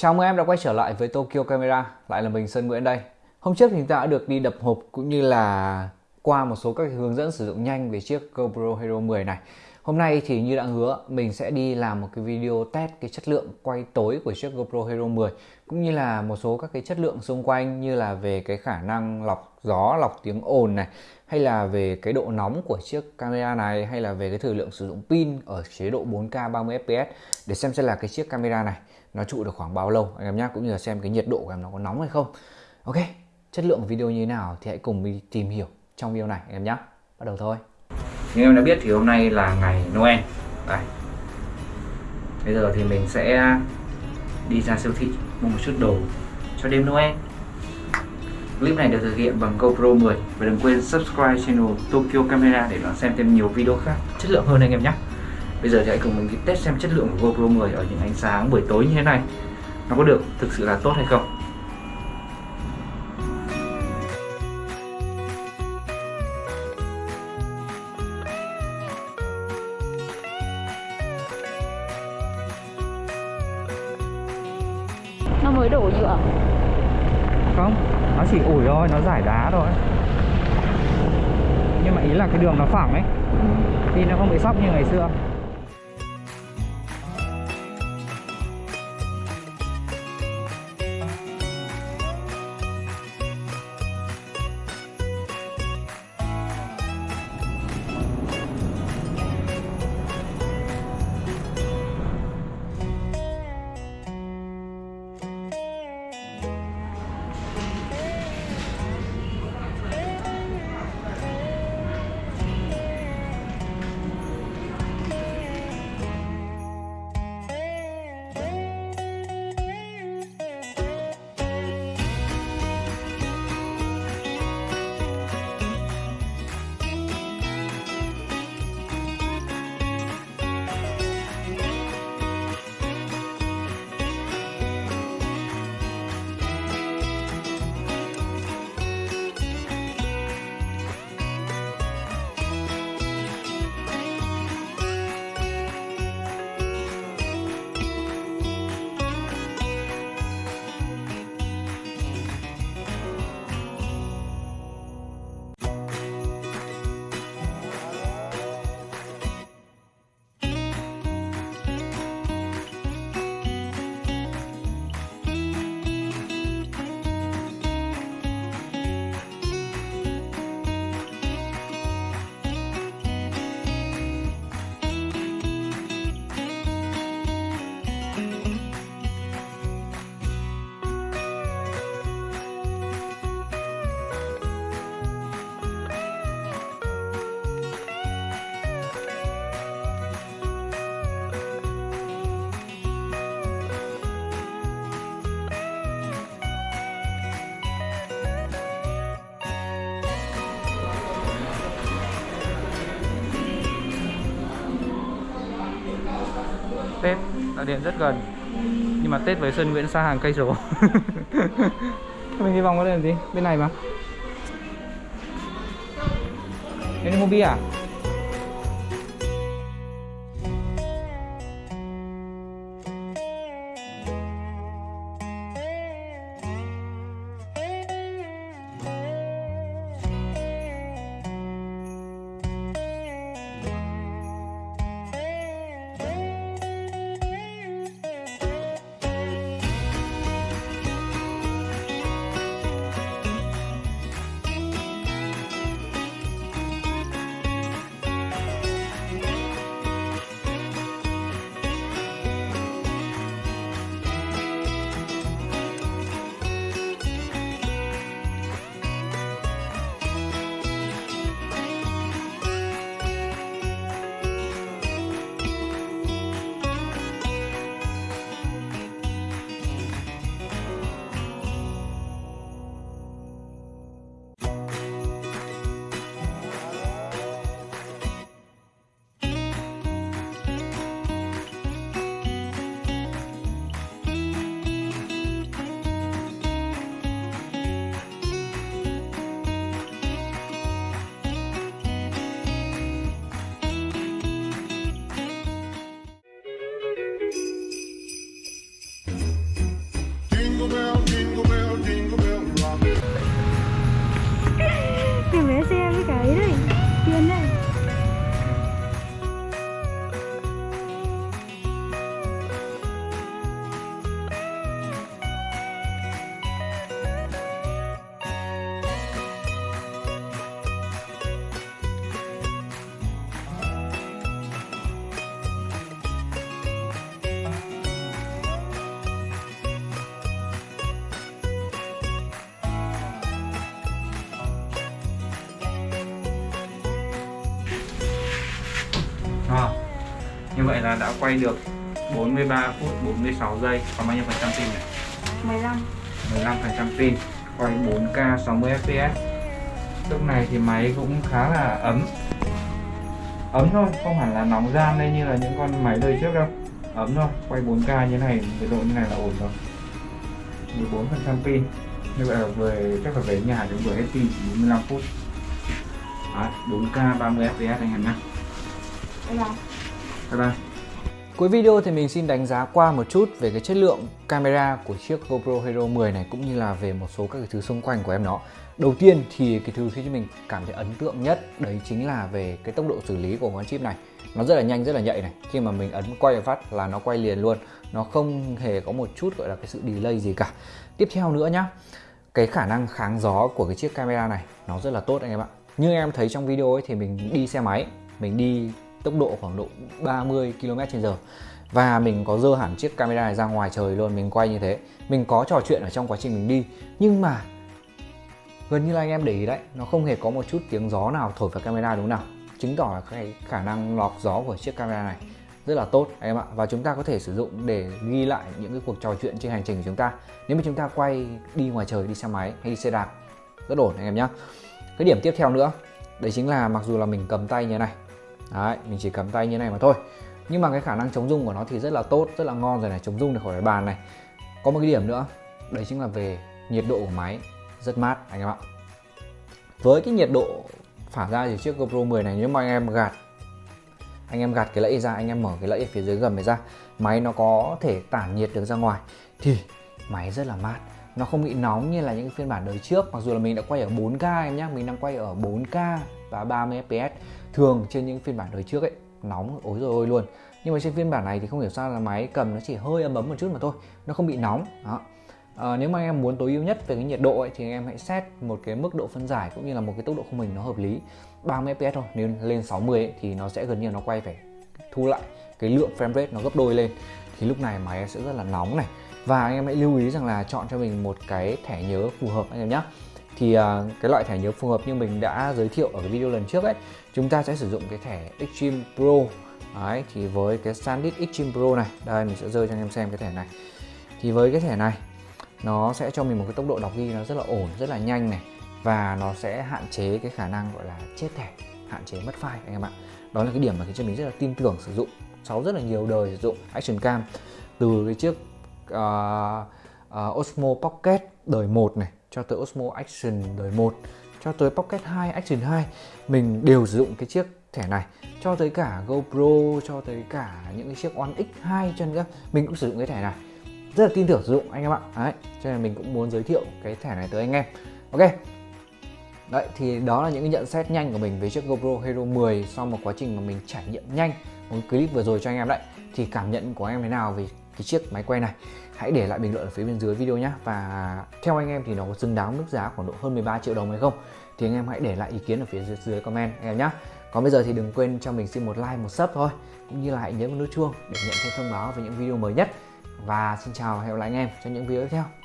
Chào mừng em đã quay trở lại với Tokyo Camera, lại là mình Sơn Nguyễn đây. Hôm trước thì chúng ta đã được đi đập hộp cũng như là qua một số các hướng dẫn sử dụng nhanh về chiếc GoPro Hero 10 này. Hôm nay thì như đã hứa, mình sẽ đi làm một cái video test cái chất lượng quay tối của chiếc GoPro Hero 10 cũng như là một số các cái chất lượng xung quanh như là về cái khả năng lọc gió, lọc tiếng ồn này hay là về cái độ nóng của chiếc camera này hay là về cái thời lượng sử dụng pin ở chế độ 4K 30 fps để xem xem là cái chiếc camera này nó trụ được khoảng bao lâu? Anh em nhé cũng như là xem cái nhiệt độ của em nó có nóng hay không. Ok, chất lượng video như thế nào thì hãy cùng đi tìm hiểu trong video này, anh em nhé bắt đầu thôi. Như em đã biết thì hôm nay là ngày Noel. Đây. bây giờ thì mình sẽ đi ra siêu thị, mua một chút đồ cho đêm Noel. Clip này được thực hiện bằng GoPro 10 và đừng quên subscribe channel Tokyo Camera để đón xem thêm nhiều video khác. Chất lượng hơn anh em nhé. Bây giờ thì hãy cùng mình đi test xem chất lượng của GoPro 10 ở những ánh sáng buổi tối như thế này. Nó có được thực sự là tốt hay không. nó mới đổ nhựa. Không nó chỉ ủi thôi nó giải đá thôi. Nhưng mà ý là cái đường nó phẳng ấy. Thì nó không bị sóc như ngày xưa Tết đã điện rất gần. Nhưng mà Tết với Sơn Nguyễn xa hàng cây số. Mình đi vòng có làm gì? Bên này mà. Đây là Mobi à? Như vậy là đã quay được 43 phút 46 giây. Còn bao nhiêu phần trăm pin này? 15 15 phần trăm pin. Quay 4K 60 fps Lúc này thì máy cũng khá là ấm. Ấm thôi, không hẳn là nóng gian lên như là những con máy đời trước đâu. Ấm thôi, quay 4K như này, nhiệt độ như này là ổn rồi. 14 phần trăm pin. Như vậy là về, chắc là về nhà chúng vừa hết pin chỉ 45 phút. Đấy, 4K 30 fps anh em nhé. Đây là Bye bye Cuối video thì mình xin đánh giá qua một chút về cái chất lượng camera của chiếc GoPro Hero 10 này cũng như là về một số các cái thứ xung quanh của em nó. Đầu tiên thì cái thứ khiến cho mình cảm thấy ấn tượng nhất đấy chính là về cái tốc độ xử lý của con chip này. Nó rất là nhanh, rất là nhạy này. Khi mà mình ấn quay phát là nó quay liền luôn. Nó không hề có một chút gọi là cái sự delay gì cả. Tiếp theo nữa nhá. Cái khả năng kháng gió của cái chiếc camera này nó rất là tốt anh em ạ. Như em thấy trong video ấy thì mình đi xe máy, mình đi tốc độ khoảng độ 30 km/h và mình có dơ hẳn chiếc camera này ra ngoài trời luôn, mình quay như thế. Mình có trò chuyện ở trong quá trình mình đi. Nhưng mà gần như là anh em để ý đấy, nó không hề có một chút tiếng gió nào thổi vào camera đúng nào. Chứng tỏ là cái khả năng lọc gió của chiếc camera này rất là tốt, anh em ạ. Và chúng ta có thể sử dụng để ghi lại những cái cuộc trò chuyện trên hành trình của chúng ta. Nếu mà chúng ta quay đi ngoài trời, đi xe máy hay đi xe đạp, rất ổn, anh em nhé cái điểm tiếp theo nữa, đấy chính là mặc dù là mình cầm tay như thế này Đấy, mình chỉ cầm tay như này mà thôi. Nhưng mà cái khả năng chống rung của nó thì rất là tốt, rất là ngon rồi này, chống rung được khỏi cái bàn này. Có một cái điểm nữa, đấy chính là về nhiệt độ của máy. Rất mát anh em ạ. Với cái nhiệt độ phả ra thì chiếc GoPro 10 này nếu mà anh em gạt Anh em gạt cái lẫy ra, anh em mở cái lẫy ở phía dưới gầm này ra Máy nó có thể tản nhiệt được ra ngoài Thì máy rất là mát nó không bị nóng như là những phiên bản đời trước mặc dù là mình đã quay ở 4K em nhé mình đang quay ở 4K và 30 fps thường trên những phiên bản đời trước ấy nóng ối rồi ôi luôn. Nhưng mà trên phiên bản này thì không hiểu sao là máy cầm nó chỉ hơi ấm ấm một chút mà thôi nó không bị nóng. Đó. À, nếu mà anh em muốn tối ưu nhất về cái nhiệt độ ấy, thì anh em hãy set một cái mức độ phân giải cũng như là một cái tốc độ khung hình nó hợp lý. 30 fps thôi nếu lên 60 ấy, thì nó sẽ gần như nó quay phải thu lại cái lượng frame rate nó gấp đôi lên. Thì lúc này máy sẽ rất là nóng này và anh em hãy lưu ý rằng là chọn cho mình một cái thẻ nhớ phù hợp anh em nhé thì uh, cái loại thẻ nhớ phù hợp như mình đã giới thiệu ở cái video lần trước ấy chúng ta sẽ sử dụng cái thẻ Extreme Pro. Đấy, thì với cái SanDisk Extreme Pro này đây mình sẽ rơi cho anh em xem cái thẻ này. Thì với cái thẻ này nó sẽ cho mình một cái tốc độ đọc ghi nó rất là ổn rất là nhanh này. Và nó sẽ hạn chế cái khả năng gọi là chết thẻ hạn chế mất file anh em ạ. Đó là cái điểm mà khiến cho mình rất là tin tưởng sử dụng sau rất là nhiều đời sử dụng Action Cam. Từ cái chiếc uh, uh, Osmo Pocket đời 1 này cho tới Osmo Action đời 1 cho tới Pocket 2 Action 2 mình đều sử dụng cái chiếc thẻ này. Cho tới cả GoPro cho tới cả những cái chiếc One X2 cho nữa mình cũng sử dụng cái thẻ này. Rất là tin tưởng sử dụng anh em ạ. Đấy cho nên mình cũng muốn giới thiệu cái thẻ này tới anh em. Ok. Đấy thì đó là những cái nhận xét nhanh của mình về chiếc GoPro Hero 10 sau một quá trình mà mình trải nghiệm nhanh. Một clip vừa rồi cho anh em đấy. Thì cảm nhận của anh em thế nào về cái chiếc máy quay này. Hãy để lại bình luận ở phía bên dưới video nhé và theo anh em thì nó có xứng đáng mức giá khoảng độ hơn 13 triệu đồng hay không? Thì anh em hãy để lại ý kiến ở phía dưới, dưới comment anh em nhé còn bây giờ thì đừng quên cho mình xin một like một sub thôi. Cũng như là hãy nhấn vào nút chuông để nhận thêm thông báo về những video mới nhất. Và xin chào và hẹn gặp lại anh em trong những video tiếp theo.